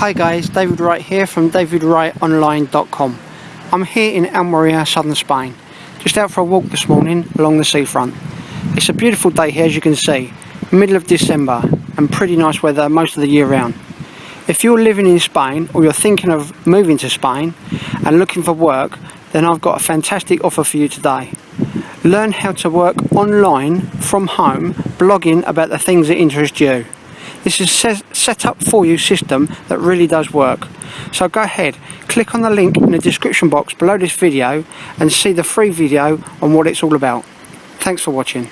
Hi guys, David Wright here from davidwrightonline.com. I'm here in Almeria, southern Spain, just out for a walk this morning along the seafront. It's a beautiful day here as you can see, middle of December and pretty nice weather most of the year round. If you're living in Spain or you're thinking of moving to Spain and looking for work, then I've got a fantastic offer for you today. Learn how to work online from home, blogging about the things that interest you. This is a set up for you system that really does work. So go ahead, click on the link in the description box below this video and see the free video on what it's all about. Thanks for watching.